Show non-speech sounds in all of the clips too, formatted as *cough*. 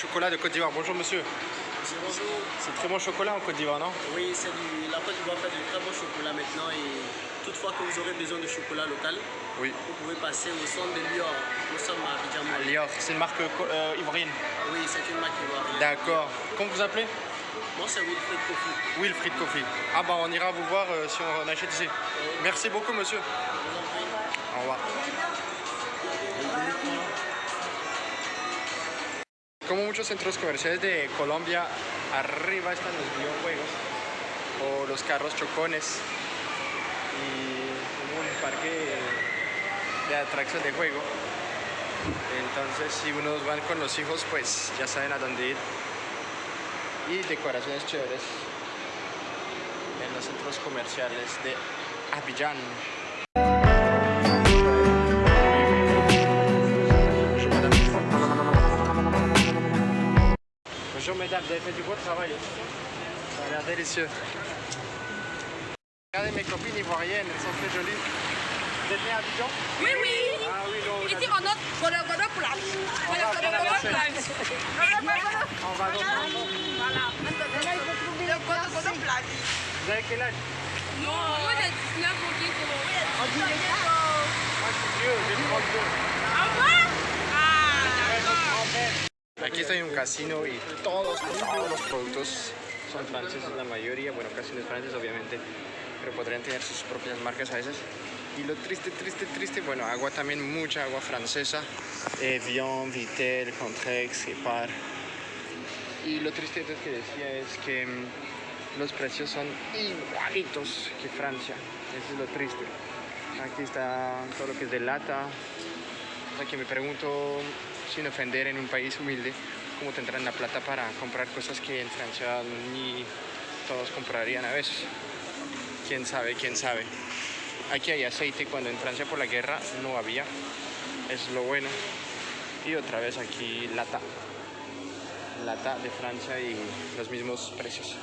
chocolat, de Côte d'Ivoire. Bonjour monsieur. Bonjour. C'est très bon chocolat en Côte d'Ivoire, non? Oui, c'est du, la Côte d'Ivoire fait du très bon chocolat maintenant et toutefois que vous aurez besoin de chocolat local, Oui. vous pouvez passer au centre de Lior. Nous sommes à Lior, c'est une marque euh, ivoirienne? Oui, c'est une marque ivoirienne. D'accord. Comment vous appelez? Moi, c'est Wilfred Kofi. Wilfried Coffee. Ah bah on ira vous voir euh, si on achète ici. Merci beaucoup monsieur. Au revoir. Como muchos centros comerciales de Colombia, arriba están los videojuegos o los carros chocones y un parque de atracciones de juego. Entonces, si unos van con los hijos, pues ya saben a dónde ir. Y decoraciones chéveres en los centros comerciales de Abidjan. Vous avez fait du beau travail. Ça a l'air délicieux. Regardez mes copines ivoiriennes, elles sont très jolies. Vous êtes nées à Abidjan Oui, oui. Ah oui, non, Ici, on a Godo Godo Plage. Voilà, va Godo faire la Godo vaisselle. Plage. on va dans Voilà. Le Godo Godo Plage. Vous avez quel âge Non, moi j'ai 19 ou 10 Moi je suis vieux, j'ai 32. Ah bon Ah, Aquí estoy en un casino y todos, todos los productos son franceses, la mayoría, bueno, casi no es francés obviamente, pero podrían tener sus propias marcas a veces. Y lo triste, triste, triste, bueno, agua también, mucha agua francesa, Evian, Vitel, Contrex, Gepard. Y lo triste que decía es que mm, los precios son igualitos que Francia, eso es lo triste. Aquí está todo lo que es de lata, o sea que me pregunto, sin ofender, en un país humilde, cómo tendrán la plata para comprar cosas que en Francia ni todos comprarían a veces. Quién sabe, quién sabe. Aquí hay aceite cuando en Francia por la guerra no había. Es lo bueno. Y otra vez aquí lata. Lata de Francia y los mismos precios.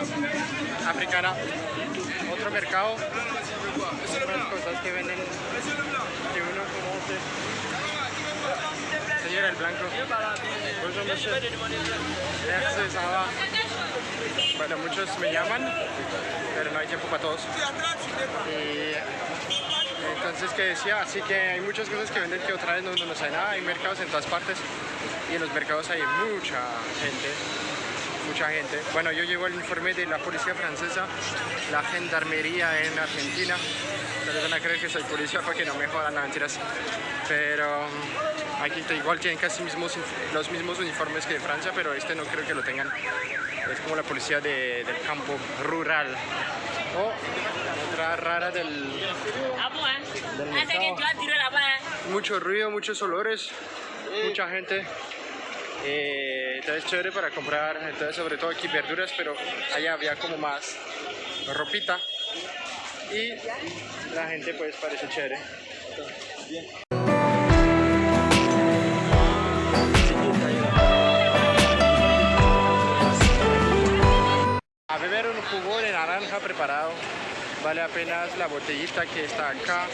Música africana. Otro mercado. Cosas que venden que uno conoce. Señora el blanco. Va. Bueno, muchos me llaman, pero no hay tiempo para todos. Y entonces, ¿qué decía? Así que hay muchas cosas que venden que otra vez no, no, no nada. Hay mercados en todas partes y en los mercados hay mucha gente mucha gente. Bueno, yo llevo el informe de la policía francesa, la gendarmería en Argentina. Pero van a creer que soy policía para que no me jodan, no mentiras. Pero mm, aquí te- igual tienen casi mismos, los mismos uniformes que de Francia, pero este no creo que lo tengan. Es como la policía de- del campo rural. O otra rara del, del. Mucho ruido, muchos olores, mucha gente. Eh, entonces chévere para comprar, entonces sobre todo aquí verduras, pero allá había como más ropita y la gente pues parece chévere. A beber un jugo de naranja preparado vale apenas la botellita que está acá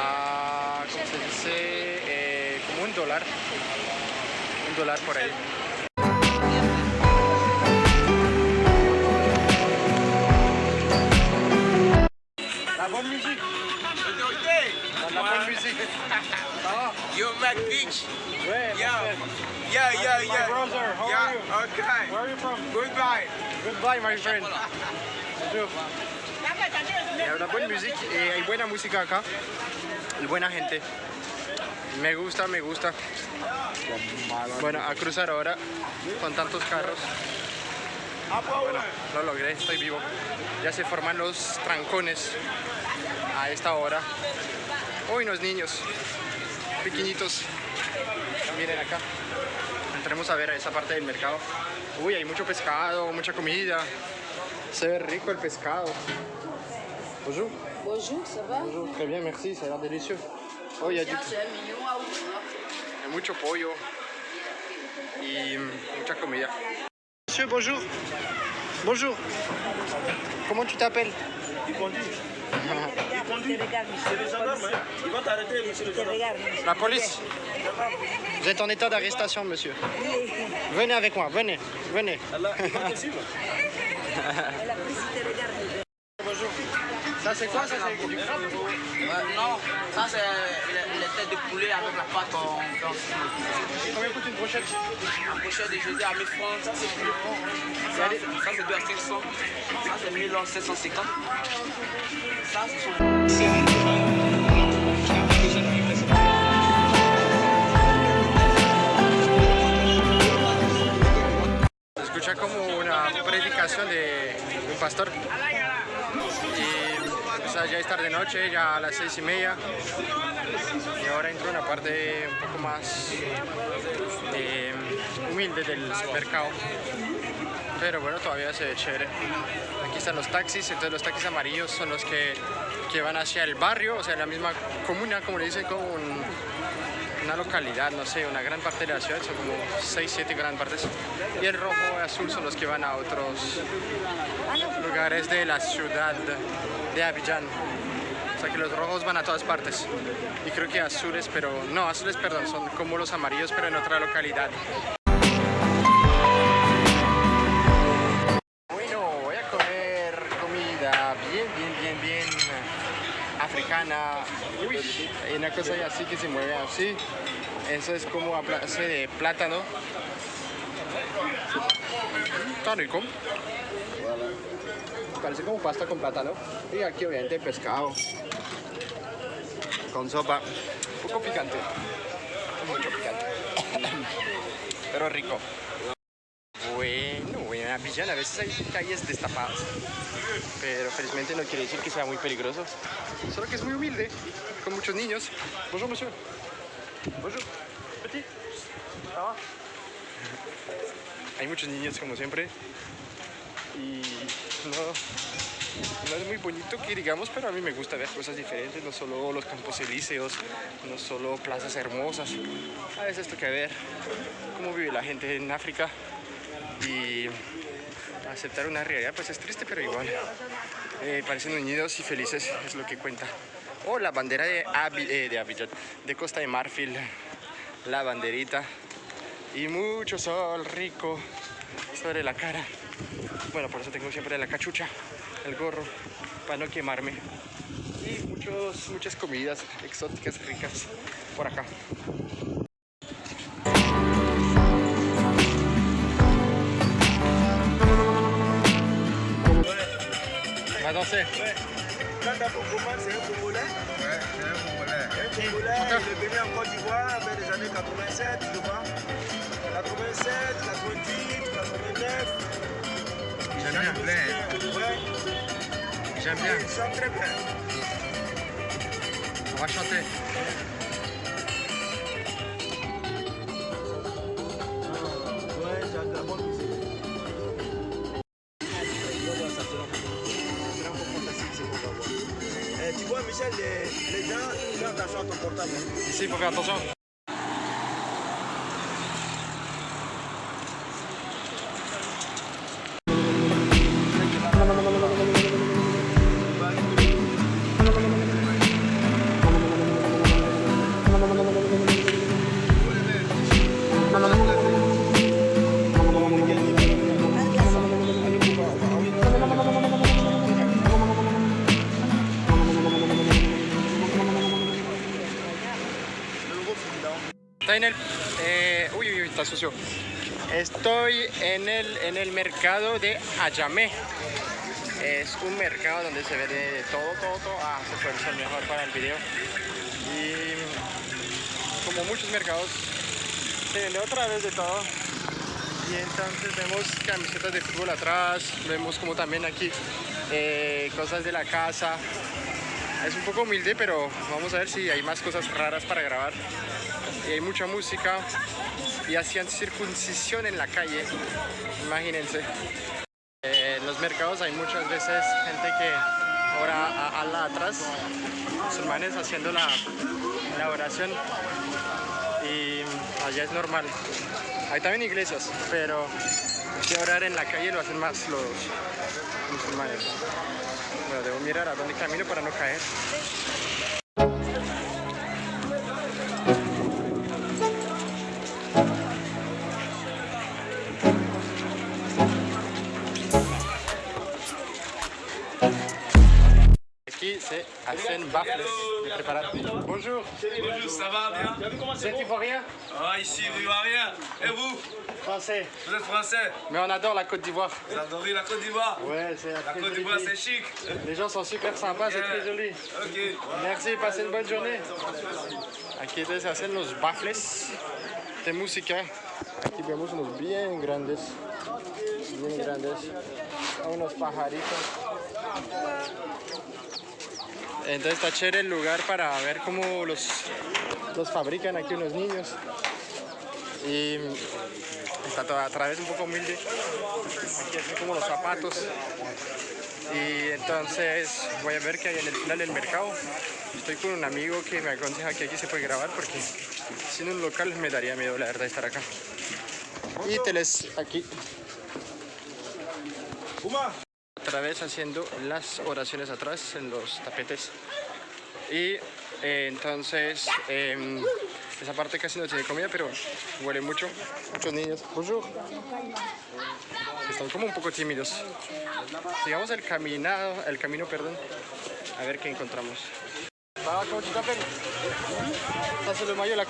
a, ¿cómo se dice? Eh, como un dólar dólar por ahí. La bonne musique. La bonne musique. *laughs* Yo, Mac Beach. Yo. parfait. Yeah, yeah, My yeah. brother, how yeah, are you? okay. Where are you from? Goodbye. Goodbye, my friend. Hay una buena música, eh, hay buena música acá y buena gente. Me gusta, me gusta. Bueno, a cruzar ahora con tantos carros. Bueno, lo logré, estoy vivo. Ya se forman los trancones a esta hora. Uy, los niños, pequeñitos. Miren acá. Entremos a ver a esa parte del mercado. Uy, hay mucho pescado, mucha comida. Se ve rico el pescado. Bonjour. Bonjour, ça va Bonjour, très bien, merci, ça a l'air délicieux. Oh, il y a du- Tiens, c'est un million à ouvrir. il y a mucho pollo y mm, mucha comida. Monsieur, bonjour. Bonjour. Comment tu t'appelles Il conduit. Il conduit. C'est les gendarmes. Hein. Ils vont t'arrêter, monsieur le gendarme. La police. Vous êtes en état d'arrestation, monsieur. Venez avec moi, venez, venez. Allah, ils vont te suivre. Bonjour. Ça c'est quoi? Ça c'est du crabe? Non, ça c'est les, les têtes de poulet avec la pâte en blanc. Combien coûte une brochette? Un brochet de jeudi à 1000 francs, ça c'est plus bon. Ça, ça c'est 2 à 500. Ça c'est 1750. Ça c'est tarde noche, ya a las seis y media. Y ahora entro en una parte un poco más eh, humilde del mercado. Pero bueno, todavía se ve chévere. Aquí están los taxis, entonces los taxis amarillos son los que, que van hacia el barrio, o sea, la misma comuna, como le dicen, como un- una localidad, no sé, una gran parte de la ciudad, son como 6, 7 gran partes. Y el rojo y azul son los que van a otros lugares de la ciudad de Abidjan. O sea que los rojos van a todas partes. Y creo que azules, pero no, azules, perdón, son como los amarillos, pero en otra localidad. Bueno, voy a comer comida bien, bien, bien, bien africana. Uy, hay una cosa así que se mueve así. Eso es como a base de plátano. Está rico. Parece como pasta con plátano. Y aquí obviamente pescado. Con sopa. Un poco picante. Mucho picante. *coughs* Pero rico. Bueno, en Abidjan a veces hay calles destapadas, pero felizmente no quiere decir que sea muy peligroso, solo que es muy humilde, con muchos niños. Bonjour, monsieur. Bonjour. Petit. *laughs* Hay muchos niños, como siempre, y no, no es muy bonito que digamos, pero a mí me gusta ver cosas diferentes, no solo los campos elíseos, no solo plazas hermosas, a veces toca ver cómo vive la gente en África y aceptar una realidad pues es triste pero igual eh, parecen unidos y felices es lo que cuenta. O la bandera de, eh, de de Costa de Marfil la banderita y mucho sol rico sobre la cara bueno por eso tengo siempre la cachucha el gorro para no quemarme. Y muchos, muchas comidas exóticas ricas por acá. Va a danser il est venu en Côte d'Ivoire vers les années 87, je vois. 87, 90, 89. J'aime bien plein. J'aime bien il chante très bien. on va chanter. Eh, tu vois, Michel, les, les gens, attention à ton portable. Ici, il faut faire attention. Estoy en el, en el mercado de Ayamé. Es un mercado donde se vende de todo, todo, todo. Ah, se puede ser mejor para el video. Y como muchos mercados, se vende otra vez de todo. Y entonces vemos camisetas de fútbol atrás, vemos como también aquí eh, cosas de la casa. Es un poco humilde, pero vamos a ver si hay más cosas raras para grabar. Y hay mucha música y hacían circuncisión en la calle, imagínense. Eh, los mercados hay muchas veces gente que ora a Allah atrás, musulmanes haciendo la, la oración y allá es normal. Hay también iglesias, pero que orar en la calle lo hacen más los musulmanes. Bueno, debo mirar a dónde camino para no caer. Bonjour, Bonjour, ça va bien? Vous êtes ivoirien? Ah, ici, Ivoirien. Et vous? Français. Vous êtes français? Mais on adore la Côte d'Ivoire. Vous adorez la Côte d'Ivoire? Ouais, c'est La Côte d'Ivoire, c'est chic. Les gens sont super sympas, c'est très joli. Ok. Merci, passez une bonne journée. Aquí se hacen los baffles de música. Aquí vemos unos bien grandes, bien grandes, unos pajaritos. Entonces está chévere el lugar para ver cómo los, los fabrican aquí unos niños. Y está todo a través un poco humilde. Aquí hacen como los zapatos. Y entonces voy a ver qué hay en el final del mercado. Estoy con un amigo que me aconseja que aquí se puede grabar porque siendo un local me daría miedo la verdad estar acá. Y te les aquí otra vez haciendo las oraciones atrás en los tapetes. Y eh, entonces em, esa parte casi no tiene comida, pero huele mucho. Muchos niños. Están como un poco tímidos. Sigamos el caminado, el camino, perdón. A ver qué encontramos. Maillot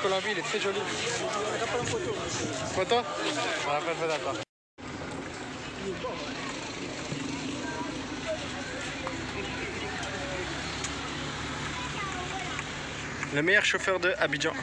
de la joli. Ah. Le meilleur chauffeur de Abidjan. *laughs*